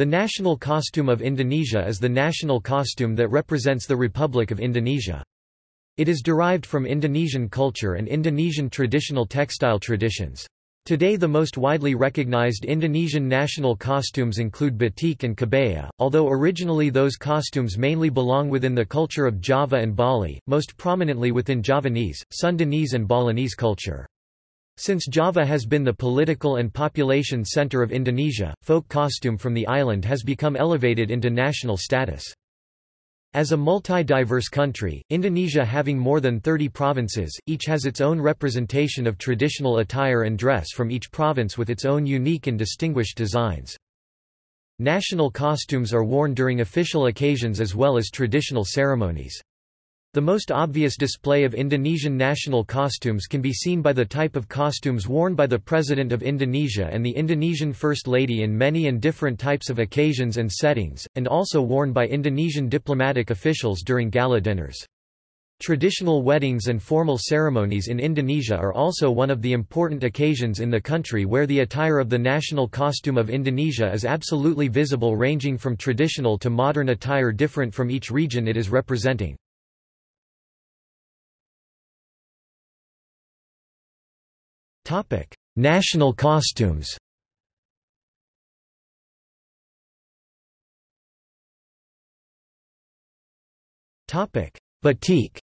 The national costume of Indonesia is the national costume that represents the Republic of Indonesia. It is derived from Indonesian culture and Indonesian traditional textile traditions. Today the most widely recognized Indonesian national costumes include batik and kebaya, although originally those costumes mainly belong within the culture of Java and Bali, most prominently within Javanese, Sundanese and Balinese culture. Since Java has been the political and population center of Indonesia, folk costume from the island has become elevated into national status. As a multi-diverse country, Indonesia having more than 30 provinces, each has its own representation of traditional attire and dress from each province with its own unique and distinguished designs. National costumes are worn during official occasions as well as traditional ceremonies. The most obvious display of Indonesian national costumes can be seen by the type of costumes worn by the President of Indonesia and the Indonesian First Lady in many and different types of occasions and settings, and also worn by Indonesian diplomatic officials during gala dinners. Traditional weddings and formal ceremonies in Indonesia are also one of the important occasions in the country where the attire of the national costume of Indonesia is absolutely visible ranging from traditional to modern attire different from each region it is representing. National costumes Batik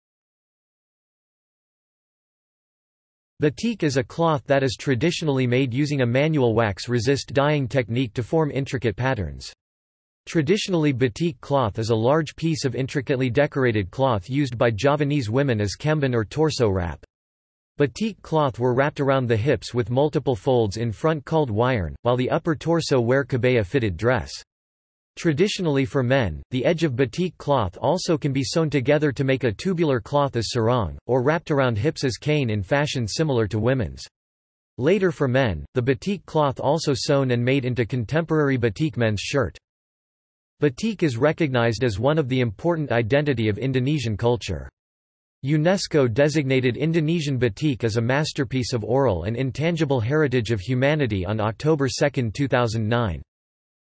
Batik is a cloth that is traditionally made using a manual wax-resist dyeing technique to form intricate patterns. Traditionally batik cloth is a large piece of intricately decorated cloth used by Javanese women as kemben or torso wrap. Batik cloth were wrapped around the hips with multiple folds in front called wayarn, while the upper torso wear kebaya-fitted dress. Traditionally for men, the edge of batik cloth also can be sewn together to make a tubular cloth as sarong, or wrapped around hips as kain in fashion similar to women's. Later for men, the batik cloth also sewn and made into contemporary batik men's shirt. Batik is recognized as one of the important identity of Indonesian culture. UNESCO designated Indonesian batik as a masterpiece of oral and intangible heritage of humanity on October 2, 2009.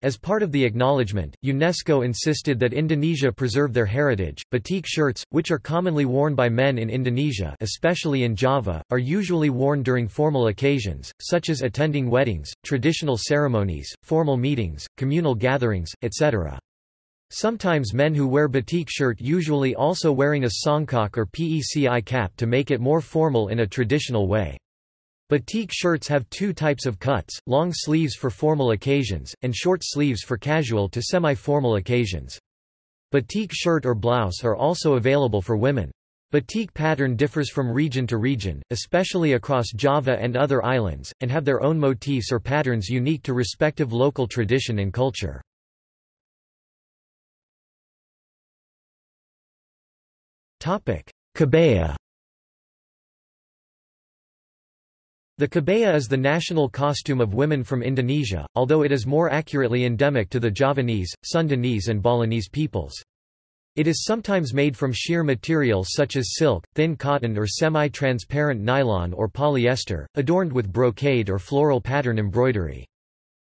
As part of the acknowledgement, UNESCO insisted that Indonesia preserve their heritage. Batik shirts, which are commonly worn by men in Indonesia, especially in Java, are usually worn during formal occasions, such as attending weddings, traditional ceremonies, formal meetings, communal gatherings, etc. Sometimes men who wear batik shirt usually also wearing a songkok or peci cap to make it more formal in a traditional way. Batik shirts have two types of cuts, long sleeves for formal occasions, and short sleeves for casual to semi-formal occasions. Batik shirt or blouse are also available for women. Batik pattern differs from region to region, especially across Java and other islands, and have their own motifs or patterns unique to respective local tradition and culture. Kebaya The kebaya is the national costume of women from Indonesia, although it is more accurately endemic to the Javanese, Sundanese and Balinese peoples. It is sometimes made from sheer materials such as silk, thin cotton or semi-transparent nylon or polyester, adorned with brocade or floral pattern embroidery.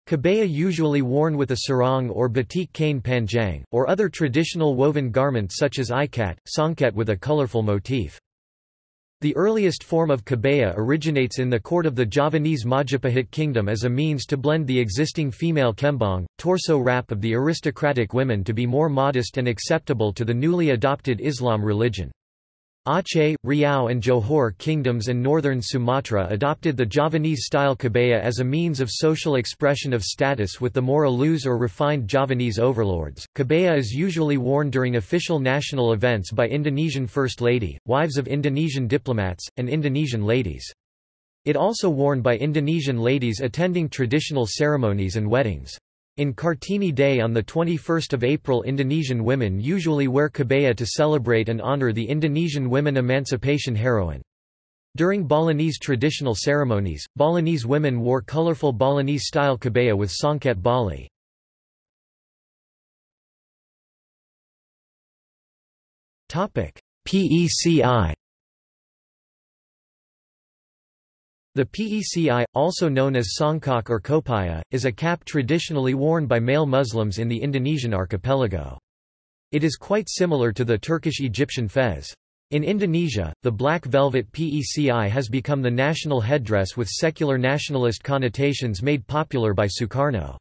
Kebaya usually worn with a sarong or batik kain panjang, or other traditional woven garments such as ikat, songket with a colorful motif. The earliest form of kebaya originates in the court of the Javanese Majapahit kingdom as a means to blend the existing female kembang, torso wrap of the aristocratic women to be more modest and acceptable to the newly adopted Islam religion. Aceh, Riau and Johor kingdoms and northern Sumatra adopted the Javanese-style kebaya as a means of social expression of status with the more loose or refined Javanese overlords. Kebaya is usually worn during official national events by Indonesian First Lady, wives of Indonesian diplomats, and Indonesian ladies. It also worn by Indonesian ladies attending traditional ceremonies and weddings. In Kartini Day on 21 April Indonesian women usually wear kebaya to celebrate and honor the Indonesian women emancipation heroine. During Balinese traditional ceremonies, Balinese women wore colorful Balinese-style kebaya with songket Bali. PECI The PECI, also known as songkok or kopiah, is a cap traditionally worn by male Muslims in the Indonesian archipelago. It is quite similar to the Turkish-Egyptian fez. In Indonesia, the black velvet PECI has become the national headdress with secular nationalist connotations made popular by Sukarno.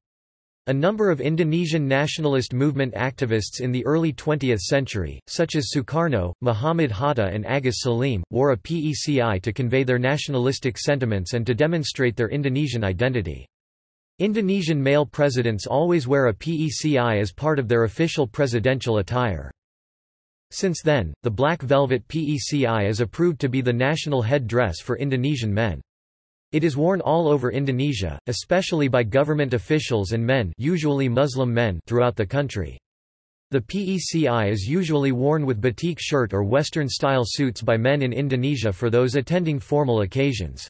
A number of Indonesian nationalist movement activists in the early 20th century, such as Sukarno, Muhammad Hatta and Agus Salim, wore a PECI to convey their nationalistic sentiments and to demonstrate their Indonesian identity. Indonesian male presidents always wear a PECI as part of their official presidential attire. Since then, the black velvet PECI is approved to be the national head dress for Indonesian men. It is worn all over Indonesia, especially by government officials and men usually Muslim men throughout the country. The PECI is usually worn with batik shirt or Western-style suits by men in Indonesia for those attending formal occasions.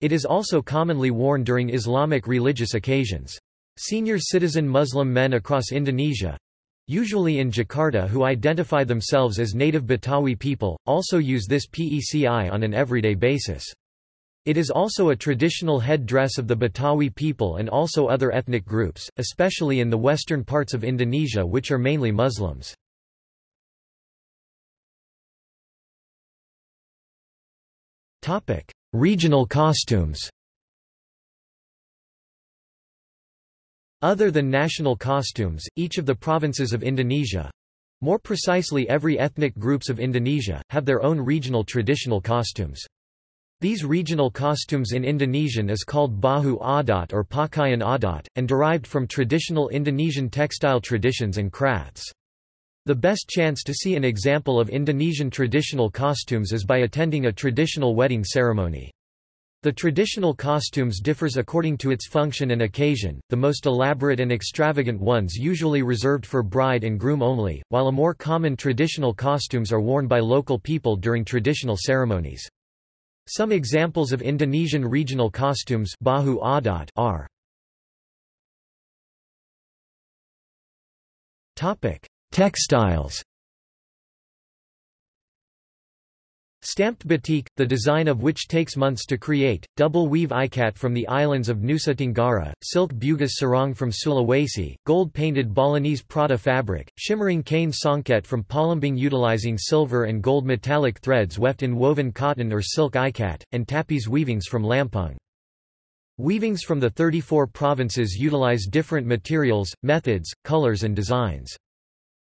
It is also commonly worn during Islamic religious occasions. Senior citizen Muslim men across Indonesia—usually in Jakarta who identify themselves as native Betawi people, also use this PECI on an everyday basis. It is also a traditional head dress of the Betawi people and also other ethnic groups, especially in the western parts of Indonesia which are mainly Muslims. Regional costumes Other than national costumes, each of the provinces of Indonesia—more precisely every ethnic groups of Indonesia, have their own regional traditional costumes. These regional costumes in Indonesian is called Baju Adat or Pakaian Adat, and derived from traditional Indonesian textile traditions and crafts. The best chance to see an example of Indonesian traditional costumes is by attending a traditional wedding ceremony. The traditional costumes differs according to its function and occasion, the most elaborate and extravagant ones usually reserved for bride and groom only, while a more common traditional costumes are worn by local people during traditional ceremonies. Some examples of Indonesian regional costumes Baju Adat are Textiles Stamped batik, the design of which takes months to create, double weave ikat from the islands of Nusa Tenggara, silk bugis sarong from Sulawesi, gold-painted Balinese Prada fabric, shimmering kain songket from Palembang utilizing silver and gold metallic threads weft in woven cotton or silk ikat, and tapis weavings from Lampung. Weavings from the 34 provinces utilize different materials, methods, colors and designs.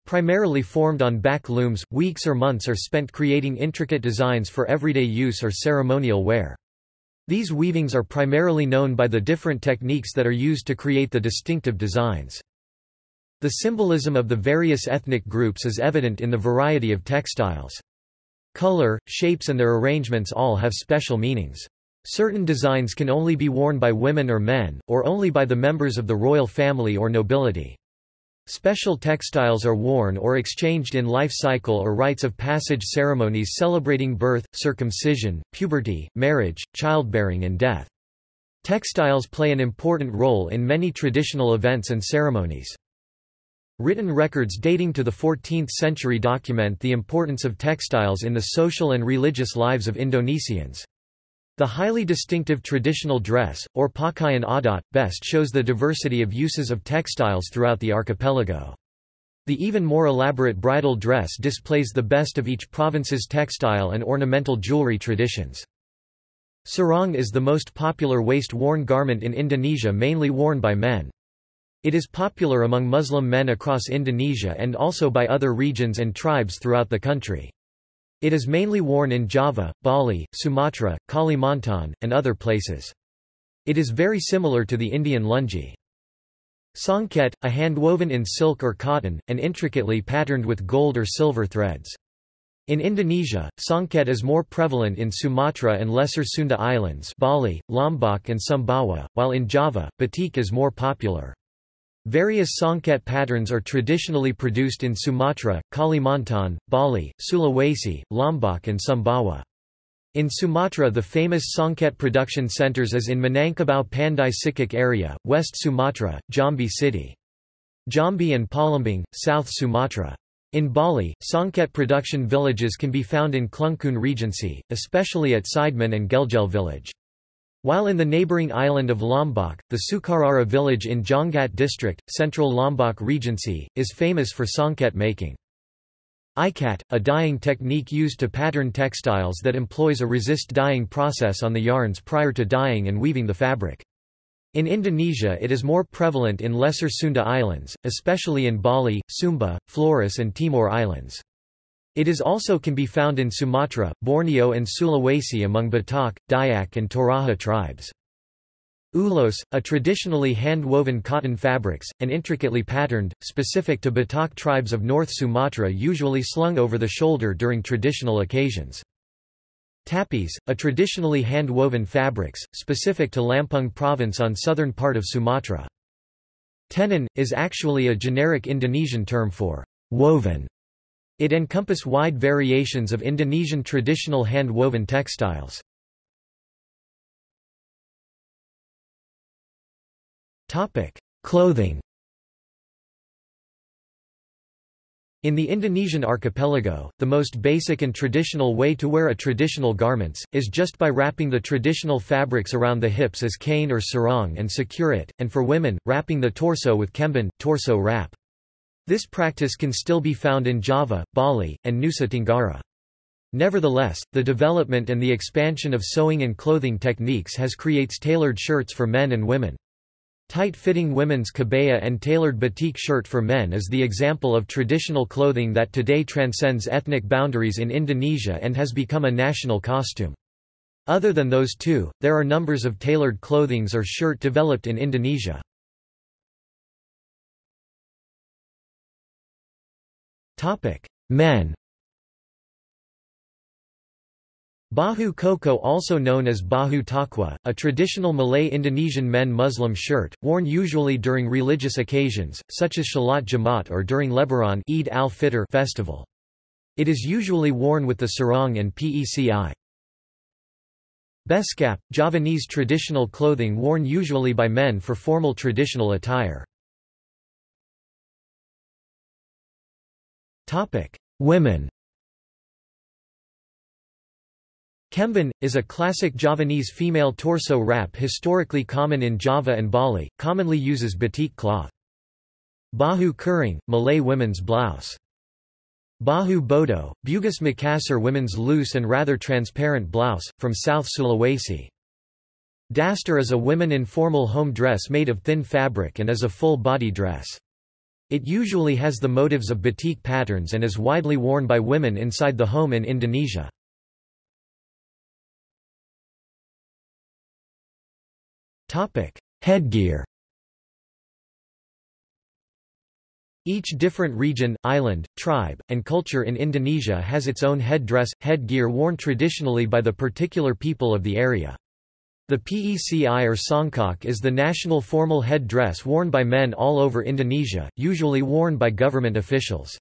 Primarily formed on back looms, weeks or months are spent creating intricate designs for everyday use or ceremonial wear. These weavings are primarily known by the different techniques that are used to create the distinctive designs. The symbolism of the various ethnic groups is evident in the variety of textiles. Color, shapes and their arrangements all have special meanings. Certain designs can only be worn by women or men, or only by the members of the royal family or nobility. Special textiles are worn or exchanged in life cycle or rites of passage ceremonies celebrating birth, circumcision, puberty, marriage, childbearing and death. Textiles play an important role in many traditional events and ceremonies. Written records dating to the 14th century document the importance of textiles in the social and religious lives of Indonesians. The highly distinctive traditional dress, or pakaian adat, best shows the diversity of uses of textiles throughout the archipelago. The even more elaborate bridal dress displays the best of each province's textile and ornamental jewelry traditions. Sarong is the most popular waist-worn garment in Indonesia mainly worn by men. It is popular among Muslim men across Indonesia and also by other regions and tribes throughout the country. It is mainly worn in Java, Bali, Sumatra, Kalimantan, and other places. It is very similar to the Indian lungi. Songket, a hand woven in silk or cotton, and intricately patterned with gold or silver threads. In Indonesia, songket is more prevalent in Sumatra and Lesser Sunda Islands Bali, Lombok and Sumbawa, while in Java, batik is more popular. Various songket patterns are traditionally produced in Sumatra, Kalimantan, Bali, Sulawesi, Lombok and Sumbawa. In Sumatra the famous songket production centers is in Minangkabau Pandai Sikek area, West Sumatra, Jambi City. Jambi and Palembang, South Sumatra. In Bali, songket production villages can be found in Klungkung Regency, especially at Sidemen and Gelgel village. While in the neighbouring island of Lombok, the Sukarara village in Jonggat district, central Lombok Regency, is famous for songket making. Ikat, a dyeing technique used to pattern textiles that employs a resist dyeing process on the yarns prior to dyeing and weaving the fabric. In Indonesia it is more prevalent in Lesser Sunda Islands, especially in Bali, Sumba, Flores and Timor Islands. It is also can be found in Sumatra, Borneo and Sulawesi among Batak, Dayak and Toraja tribes. Ulos, a traditionally hand-woven cotton fabrics, and intricately patterned, specific to Batak tribes of North Sumatra usually slung over the shoulder during traditional occasions. Tapis, a traditionally hand-woven fabrics, specific to Lampung province on southern part of Sumatra. Tenun, is actually a generic Indonesian term for woven it encompass wide variations of Indonesian traditional hand-woven textiles. Clothing In the Indonesian archipelago, the most basic and traditional way to wear a traditional garments, is just by wrapping the traditional fabrics around the hips as kain or sarong and secure it, and for women, wrapping the torso with kemben torso wrap. This practice can still be found in Java, Bali, and Nusa Tenggara. Nevertheless, the development and the expansion of sewing and clothing techniques has creates tailored shirts for men and women. Tight-fitting women's kebaya and tailored batik shirt for men is the example of traditional clothing that today transcends ethnic boundaries in Indonesia and has become a national costume. Other than those two, there are numbers of tailored clothings or shirt developed in Indonesia. Topic: Men. Baju koko also known as Baju takwa, a traditional Malay Indonesian men Muslim shirt, worn usually during religious occasions, such as Shalat Jumat or during Lebaran Eid al-Fitr festival. It is usually worn with the sarong and peci. Beskap, Javanese traditional clothing worn usually by men for formal traditional attire. Topic: Women. Kemben, is a classic Javanese female torso wrap historically common in Java and Bali, commonly uses batik cloth. Baju Kurung, Malay women's blouse. Baju Bodo, Bugis Makassar women's loose and rather transparent blouse, from South Sulawesi. Daster is a women informal home dress made of thin fabric and is a full-body dress. It usually has the motives of batik patterns and is widely worn by women inside the home in Indonesia. Headgear Each different region, island, tribe, and culture in Indonesia has its own headdress, headgear worn traditionally by the particular people of the area. The PECI or songkok is the national formal head dress worn by men all over Indonesia, usually worn by government officials.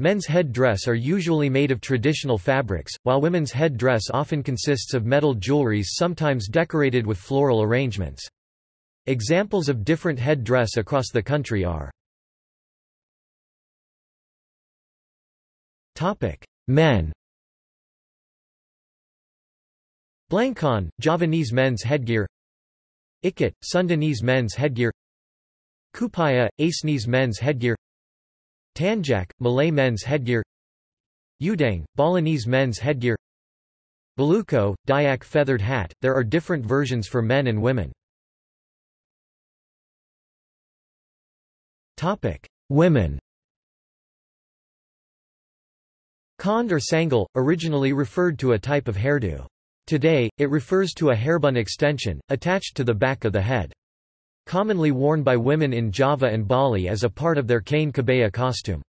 Men's head dress are usually made of traditional fabrics, while women's head dress often consists of metal jewelries sometimes decorated with floral arrangements. Examples of different head dress across the country are Men Blangkon, Javanese men's headgear. Ikat, Sundanese men's headgear. Kupaya, Acehnese men's headgear. Tanjak, Malay men's headgear. Udeng, Balinese men's headgear. Baluko, Dayak feathered hat, there are different versions for men and women. Women. Kond or sanggul, originally referred to a type of hairdo. Today, it refers to a hairbun extension, attached to the back of the head. Commonly worn by women in Java and Bali as a part of their kain kebaya costume.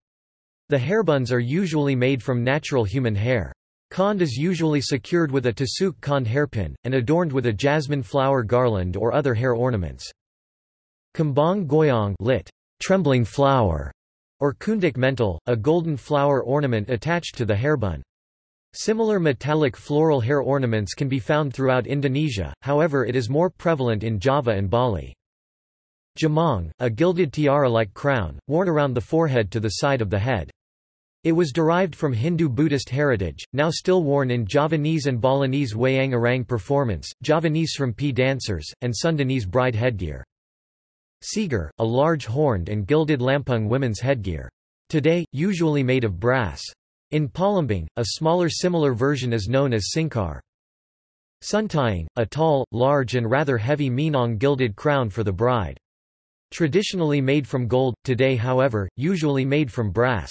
The hairbuns are usually made from natural human hair. Kond is usually secured with a tusuk kond hairpin, and adorned with a jasmine flower garland or other hair ornaments. Kembang goyang lit. Trembling flower, or kundik mental, a golden flower ornament attached to the hairbun. Similar metallic floral hair ornaments can be found throughout Indonesia, however it is more prevalent in Java and Bali. Jamang, a gilded tiara-like crown, worn around the forehead to the side of the head. It was derived from Hindu-Buddhist heritage, now still worn in Javanese and Balinese wayang orang performance, Javanese from Srimpi dancers, and Sundanese bride headgear. Siger, a large horned and gilded lampung women's headgear. Today, usually made of brass. In Palembang, a smaller similar version is known as singkar. Suntiang, a tall, large and rather heavy Minang gilded crown for the bride. Traditionally made from gold, today however, usually made from brass.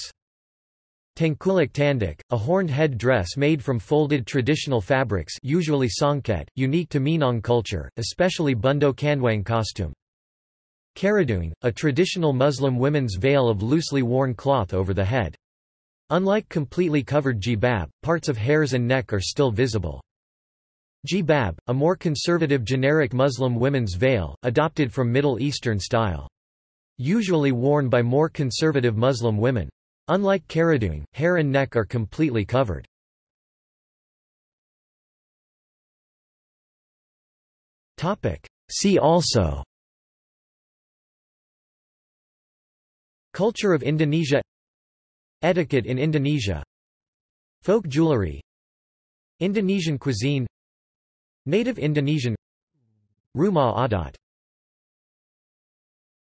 Tangkulak tandik, a horned head dress made from folded traditional fabrics usually songket, unique to Minang culture, especially Bundo Kanduang costume. Kerudung, a traditional Muslim women's veil of loosely worn cloth over the head. Unlike completely covered jilbab, parts of hairs and neck are still visible. Jilbab, a more conservative generic Muslim women's veil, adopted from Middle Eastern style. Usually worn by more conservative Muslim women. Unlike kerudung, hair and neck are completely covered. See also Culture of Indonesia Etiquette in Indonesia. Folk jewelry. Indonesian cuisine. Native Indonesian. Rumah adat